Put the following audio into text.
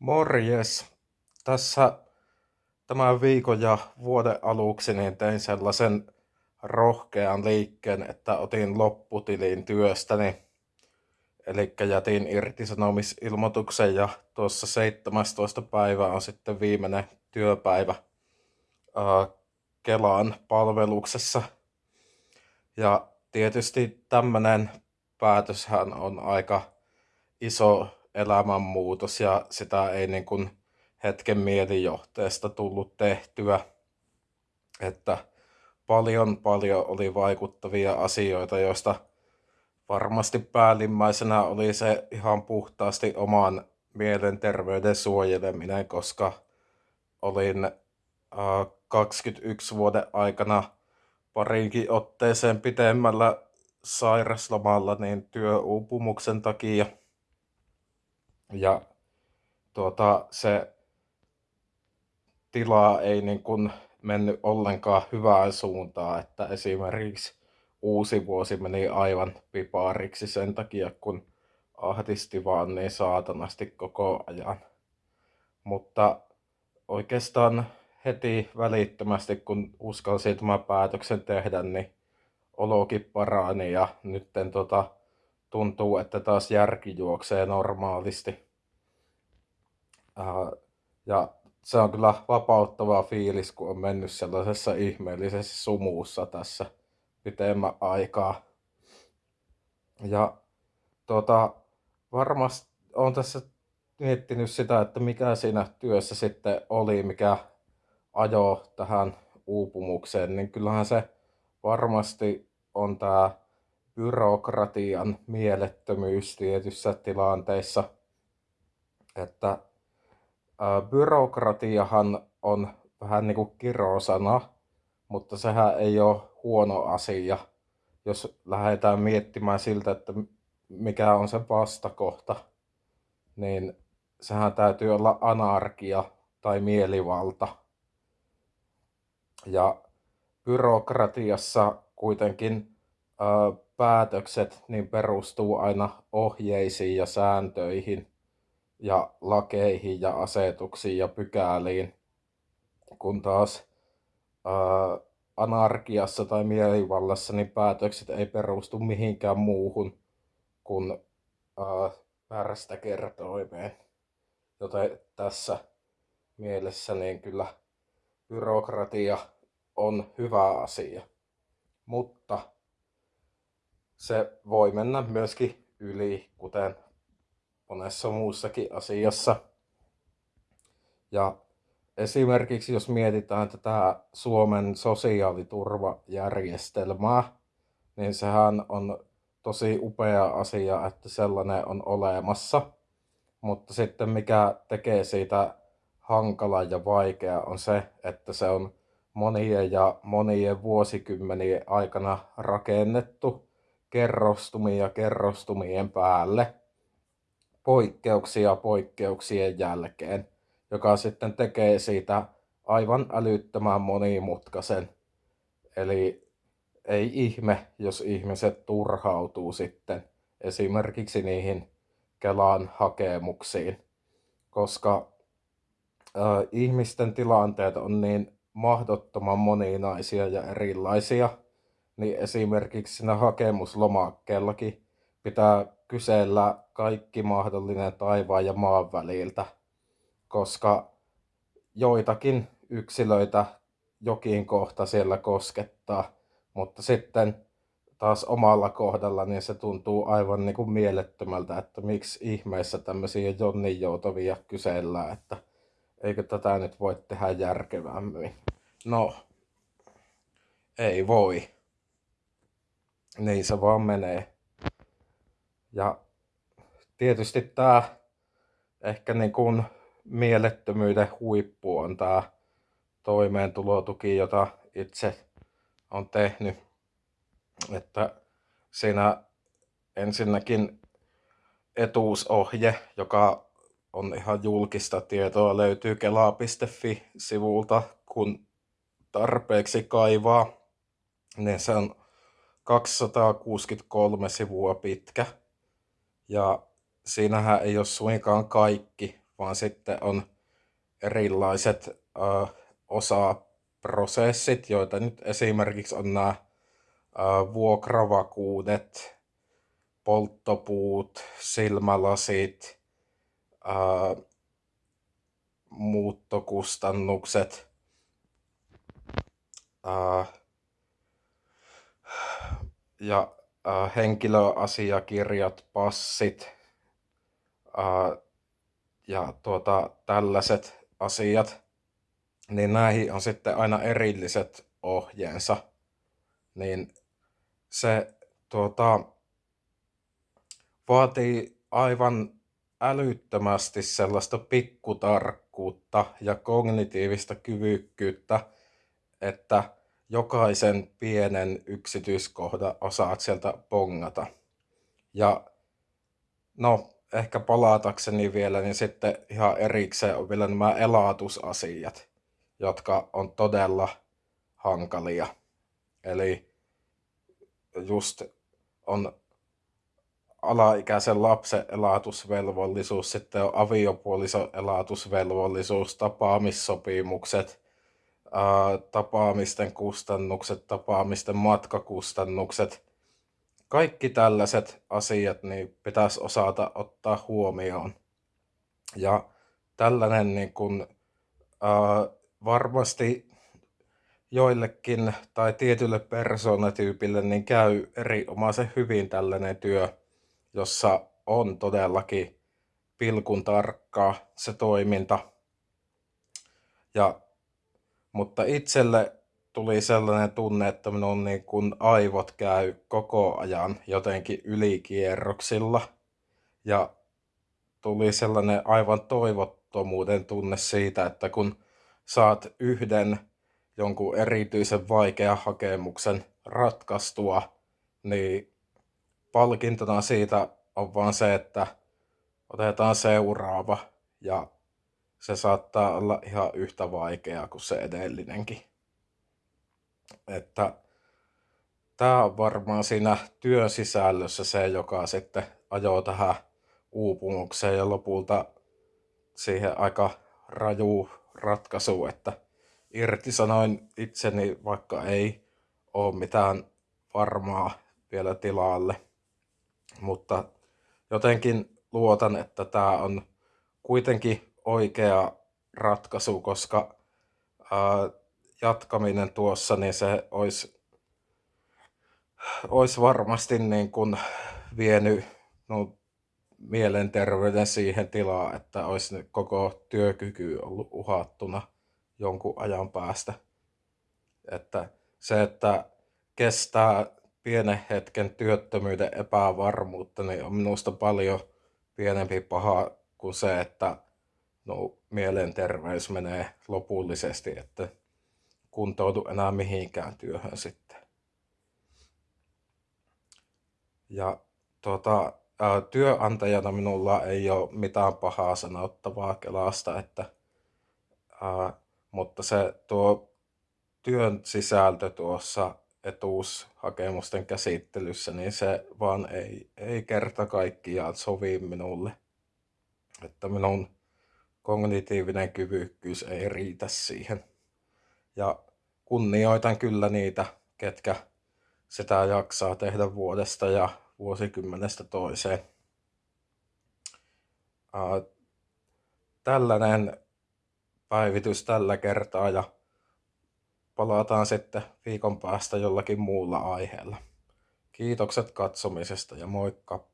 Morjes. Tässä tämän viikon ja vuoden aluksi niin tein sellaisen rohkean liikkeen, että otin lopputilin työstäni. Eli jätin irtisanomisilmoituksen ja tuossa 17. päivä on sitten viimeinen työpäivä Kelaan palveluksessa. Ja tietysti tämmöinen päätöshän on aika iso elämänmuutos ja sitä ei niin kuin hetken mielijohteesta tullut tehtyä. Että paljon paljon oli vaikuttavia asioita, joista varmasti päällimmäisenä oli se ihan puhtaasti oman mielenterveyden suojeleminen, koska olin äh, 21 vuoden aikana parinkin otteeseen pitemmällä sairaslomalla niin työuupumuksen takia – ja tuota, se tila ei niin kuin mennyt ollenkaan hyvään suuntaan, että esimerkiksi uusi vuosi meni aivan pipariksi sen takia, kun ahdisti vaan niin saatanasti koko ajan. Mutta oikeastaan heti välittömästi, kun uskalsin tämän päätöksen tehdä, niin olokin parani ja nyt tota, tuntuu, että taas järki juoksee normaalisti. Ja se on kyllä vapauttava fiilis, kun on mennyt sellaisessa ihmeellisessä sumuussa tässä pitemmän aikaa. Ja tota, varmasti on tässä miettinyt sitä, että mikä siinä työssä sitten oli, mikä ajo tähän uupumukseen, niin kyllähän se varmasti on tämä byrokratian mielettömyys tietyissä tilanteissa. Että byrokratiahan on vähän niin kuin kirosana, mutta sehän ei ole huono asia, jos lähdetään miettimään siltä, että mikä on se vastakohta, niin sehän täytyy olla anarkia tai mielivalta. Ja byrokratiassa kuitenkin päätökset niin perustuu aina ohjeisiin ja sääntöihin ja lakeihin ja asetuksiin ja pykäliin, kun taas ää, anarkiassa tai mielivallassa niin päätökset ei perustu mihinkään muuhun kuin ää, väärästä kertoimeen. Joten tässä mielessä niin kyllä byrokratia on hyvä asia. Mutta se voi mennä myöskin yli, kuten monessa muussakin asiassa. Ja esimerkiksi jos mietitään tätä Suomen sosiaaliturvajärjestelmää, niin sehän on tosi upea asia, että sellainen on olemassa. Mutta sitten mikä tekee siitä hankala ja vaikea on se, että se on monien ja monien vuosikymmenien aikana rakennettu kerrostumia kerrostumien päälle poikkeuksia poikkeuksien jälkeen, joka sitten tekee siitä aivan älyttömän monimutkaisen. Eli ei ihme, jos ihmiset turhautuu sitten esimerkiksi niihin Kelan hakemuksiin, koska ö, ihmisten tilanteet on niin mahdottoman moninaisia ja erilaisia, niin esimerkiksi siinä hakemuslomakkeellakin pitää kysellä kaikki mahdollinen taivaan ja maan väliltä, koska joitakin yksilöitä jokin kohta siellä koskettaa, mutta sitten taas omalla kohdalla niin se tuntuu aivan niin kuin mielettömältä, että miksi ihmeessä tämmöisiä jonnin joutavia kysellään, että eikö tätä nyt voi tehdä järkevämmin. No, ei voi niin se vaan menee. Ja tietysti tämä ehkä niin kuin mielettömyyden huippu on tämä toimeentulotuki, jota itse on tehnyt. Että siinä ensinnäkin etuusohje, joka on ihan julkista tietoa, löytyy kela.fi-sivulta, kun tarpeeksi kaivaa. Niin se on 263 sivua pitkä. Ja siinähän ei ole suinkaan kaikki, vaan sitten on erilaiset ö, osaprosessit, joita nyt esimerkiksi on nämä ö, vuokravakuudet, polttopuut, silmälasit, ö, muuttokustannukset, ö, ja ö, henkilöasiakirjat, passit, ja tuota, tällaiset asiat, niin näihin on sitten aina erilliset ohjeensa. Niin se tuota, vaatii aivan älyttömästi sellaista pikkutarkkuutta ja kognitiivista kyvykkyyttä, että jokaisen pienen yksityiskohdan osaat sieltä pongata. Ja no, ehkä palatakseni vielä, niin sitten ihan erikseen on vielä nämä elatusasiat, jotka on todella hankalia. Eli just on alaikäisen lapsen elatusvelvollisuus, sitten on aviopuolison elatusvelvollisuus, tapaamissopimukset, tapaamisten kustannukset, tapaamisten matkakustannukset – kaikki tällaiset asiat niin pitäisi osata ottaa huomioon. Ja tällainen niin kuin, äh, varmasti joillekin tai tietylle persoonatyypille niin käy erinomaisen hyvin tällainen työ, jossa on todellakin pilkun tarkkaa se toiminta. Ja, mutta itselle tuli sellainen tunne, että minun niin kuin aivot käy koko ajan jotenkin ylikierroksilla. Ja tuli sellainen aivan toivottomuuden tunne siitä, että kun saat yhden jonkun erityisen vaikean hakemuksen ratkaistua, niin palkintona siitä on vaan se, että otetaan seuraava ja se saattaa olla ihan yhtä vaikeaa kuin se edellinenkin. Että tämä on varmaan siinä työn sisällössä se, joka sitten ajoo tähän uupumukseen ja lopulta siihen aika raju ratkaisu, että irtisanoin itseni, vaikka ei ole mitään varmaa vielä tilalle. Mutta jotenkin luotan, että tämä on kuitenkin oikea ratkaisu, koska ää, jatkaminen tuossa, niin se olisi, olisi varmasti niin kuin vienyt no, mielenterveyden siihen tilaan, että olisi koko työkyky ollut uhattuna jonkun ajan päästä. Että se, että kestää pienen hetken työttömyyden epävarmuutta, niin on minusta paljon pienempi paha kuin se, että no, mielenterveys menee lopullisesti, että kuntoudu enää mihinkään työhön sitten. Ja tuota, ää, työnantajana minulla ei ole mitään pahaa sanottavaa Kelasta, että, ää, mutta se tuo työn sisältö tuossa etuushakemusten käsittelyssä, niin se vaan ei, ei kerta kaikkiaan sovi minulle. Että minun kognitiivinen kyvykkyys ei riitä siihen. Ja kunnioitan kyllä niitä, ketkä sitä jaksaa tehdä vuodesta ja vuosikymmenestä toiseen. Tällainen päivitys tällä kertaa ja palataan sitten viikon päästä jollakin muulla aiheella. Kiitokset katsomisesta ja moikka!